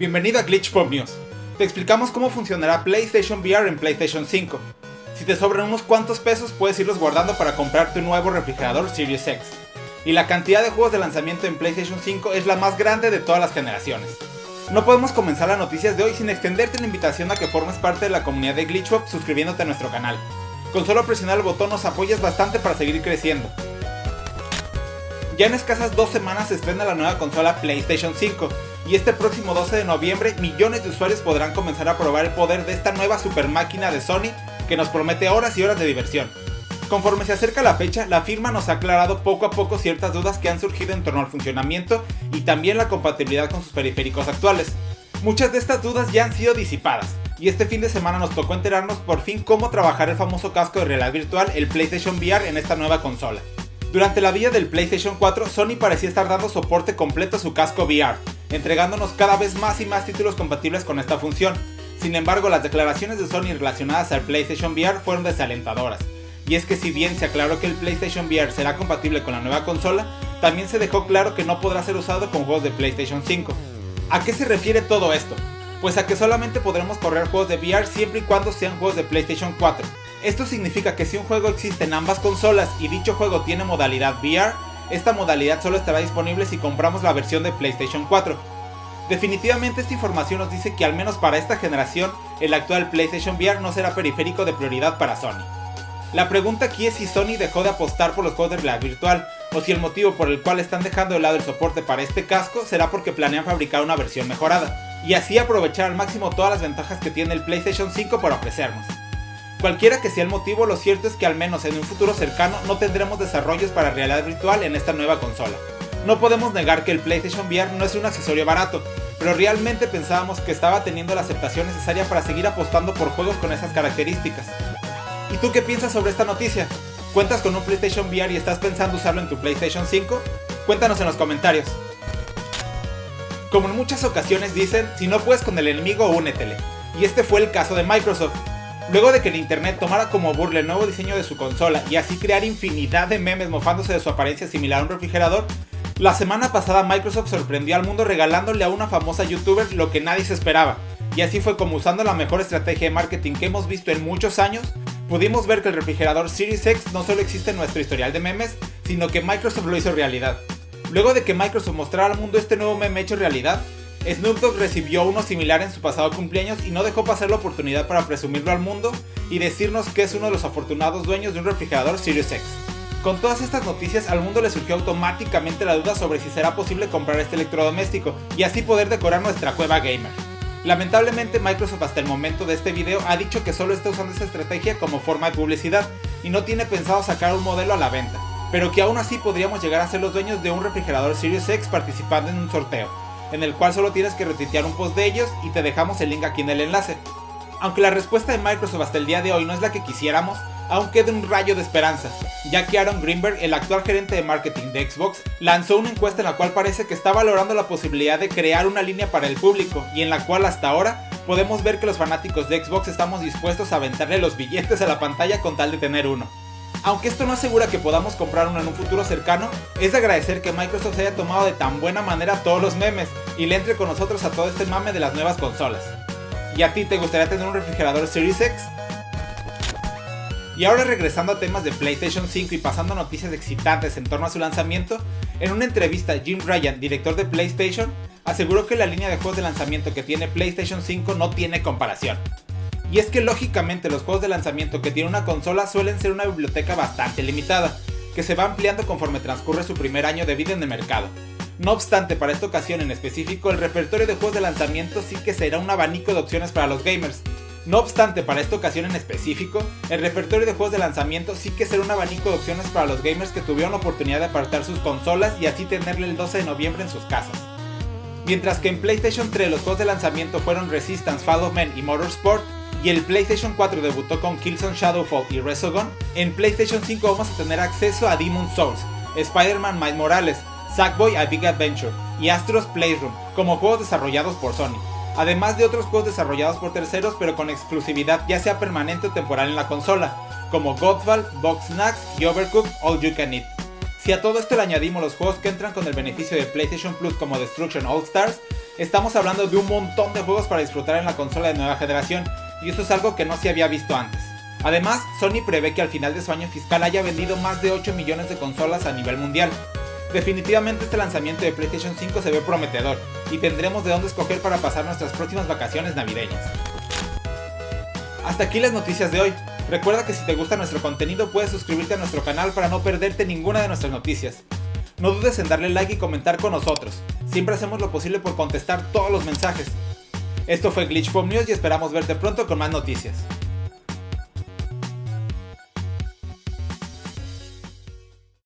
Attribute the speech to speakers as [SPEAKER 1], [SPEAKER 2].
[SPEAKER 1] Bienvenido a Glitch Pop News. Te explicamos cómo funcionará PlayStation VR en PlayStation 5. Si te sobran unos cuantos pesos puedes irlos guardando para comprar tu nuevo refrigerador Series X. Y la cantidad de juegos de lanzamiento en PlayStation 5 es la más grande de todas las generaciones. No podemos comenzar las noticias de hoy sin extenderte la invitación a que formes parte de la comunidad de Glitchpop suscribiéndote a nuestro canal. Con solo presionar el botón nos apoyas bastante para seguir creciendo. Ya en escasas dos semanas se estrena la nueva consola PlayStation 5, y este próximo 12 de noviembre millones de usuarios podrán comenzar a probar el poder de esta nueva super máquina de Sony que nos promete horas y horas de diversión. Conforme se acerca la fecha, la firma nos ha aclarado poco a poco ciertas dudas que han surgido en torno al funcionamiento y también la compatibilidad con sus periféricos actuales. Muchas de estas dudas ya han sido disipadas, y este fin de semana nos tocó enterarnos por fin cómo trabajar el famoso casco de realidad virtual, el PlayStation VR, en esta nueva consola. Durante la vida del PlayStation 4, Sony parecía estar dando soporte completo a su casco VR, entregándonos cada vez más y más títulos compatibles con esta función. Sin embargo, las declaraciones de Sony relacionadas al PlayStation VR fueron desalentadoras. Y es que si bien se aclaró que el PlayStation VR será compatible con la nueva consola, también se dejó claro que no podrá ser usado con juegos de PlayStation 5. ¿A qué se refiere todo esto? Pues a que solamente podremos correr juegos de VR siempre y cuando sean juegos de PlayStation 4, esto significa que si un juego existe en ambas consolas y dicho juego tiene modalidad VR, esta modalidad solo estará disponible si compramos la versión de PlayStation 4. Definitivamente esta información nos dice que al menos para esta generación, el actual PlayStation VR no será periférico de prioridad para Sony. La pregunta aquí es si Sony dejó de apostar por los juegos de realidad virtual, o si el motivo por el cual están dejando de lado el soporte para este casco será porque planean fabricar una versión mejorada, y así aprovechar al máximo todas las ventajas que tiene el PlayStation 5 para ofrecernos. Cualquiera que sea el motivo, lo cierto es que al menos en un futuro cercano no tendremos desarrollos para realidad virtual en esta nueva consola. No podemos negar que el PlayStation VR no es un accesorio barato, pero realmente pensábamos que estaba teniendo la aceptación necesaria para seguir apostando por juegos con esas características. ¿Y tú qué piensas sobre esta noticia? ¿Cuentas con un PlayStation VR y estás pensando usarlo en tu PlayStation 5? Cuéntanos en los comentarios. Como en muchas ocasiones dicen, si no puedes con el enemigo, únetele. Y este fue el caso de Microsoft, Luego de que el internet tomara como burla el nuevo diseño de su consola y así crear infinidad de memes mofándose de su apariencia similar a un refrigerador, la semana pasada Microsoft sorprendió al mundo regalándole a una famosa youtuber lo que nadie se esperaba. Y así fue como usando la mejor estrategia de marketing que hemos visto en muchos años, pudimos ver que el refrigerador Series X no solo existe en nuestro historial de memes, sino que Microsoft lo hizo realidad. Luego de que Microsoft mostrara al mundo este nuevo meme hecho realidad, Snoop Dogg recibió uno similar en su pasado cumpleaños y no dejó pasar la oportunidad para presumirlo al mundo y decirnos que es uno de los afortunados dueños de un refrigerador Sirius X. Con todas estas noticias al mundo le surgió automáticamente la duda sobre si será posible comprar este electrodoméstico y así poder decorar nuestra cueva gamer. Lamentablemente Microsoft hasta el momento de este video ha dicho que solo está usando esta estrategia como forma de publicidad y no tiene pensado sacar un modelo a la venta, pero que aún así podríamos llegar a ser los dueños de un refrigerador Sirius X participando en un sorteo en el cual solo tienes que retuitear un post de ellos y te dejamos el link aquí en el enlace. Aunque la respuesta de Microsoft hasta el día de hoy no es la que quisiéramos, aún queda un rayo de esperanza, ya que Aaron Greenberg, el actual gerente de marketing de Xbox, lanzó una encuesta en la cual parece que está valorando la posibilidad de crear una línea para el público y en la cual hasta ahora podemos ver que los fanáticos de Xbox estamos dispuestos a aventarle los billetes a la pantalla con tal de tener uno. Aunque esto no asegura que podamos comprar uno en un futuro cercano, es de agradecer que Microsoft se haya tomado de tan buena manera todos los memes y le entre con nosotros a todo este mame de las nuevas consolas. ¿Y a ti te gustaría tener un refrigerador Series X? Y ahora regresando a temas de PlayStation 5 y pasando noticias excitantes en torno a su lanzamiento, en una entrevista Jim Ryan, director de PlayStation, aseguró que la línea de juegos de lanzamiento que tiene PlayStation 5 no tiene comparación. Y es que lógicamente los juegos de lanzamiento que tiene una consola suelen ser una biblioteca bastante limitada, que se va ampliando conforme transcurre su primer año de vida en el mercado. No obstante, para esta ocasión en específico, el repertorio de juegos de lanzamiento sí que será un abanico de opciones para los gamers. No obstante, para esta ocasión en específico, el repertorio de juegos de lanzamiento sí que será un abanico de opciones para los gamers que tuvieron la oportunidad de apartar sus consolas y así tenerle el 12 de noviembre en sus casas. Mientras que en PlayStation 3 los juegos de lanzamiento fueron Resistance, Fall of Men y Motorsport, y el PlayStation 4 debutó con Killzone Shadowfall y Resogun, en PlayStation 5 vamos a tener acceso a Demon's Souls, Spider-Man Miles Morales, Sackboy A Big Adventure y Astro's Playroom como juegos desarrollados por Sony, además de otros juegos desarrollados por terceros pero con exclusividad ya sea permanente o temporal en la consola, como Godfall, Box Snacks y Overcooked All You Can Eat. Si a todo esto le añadimos los juegos que entran con el beneficio de PlayStation Plus como Destruction All Stars, Estamos hablando de un montón de juegos para disfrutar en la consola de nueva generación, y eso es algo que no se había visto antes. Además, Sony prevé que al final de su año fiscal haya vendido más de 8 millones de consolas a nivel mundial. Definitivamente este lanzamiento de PlayStation 5 se ve prometedor, y tendremos de dónde escoger para pasar nuestras próximas vacaciones navideñas. Hasta aquí las noticias de hoy. Recuerda que si te gusta nuestro contenido puedes suscribirte a nuestro canal para no perderte ninguna de nuestras noticias. No dudes en darle like y comentar con nosotros. Siempre hacemos lo posible por contestar todos los mensajes. Esto fue Glitch News y esperamos verte pronto con más noticias.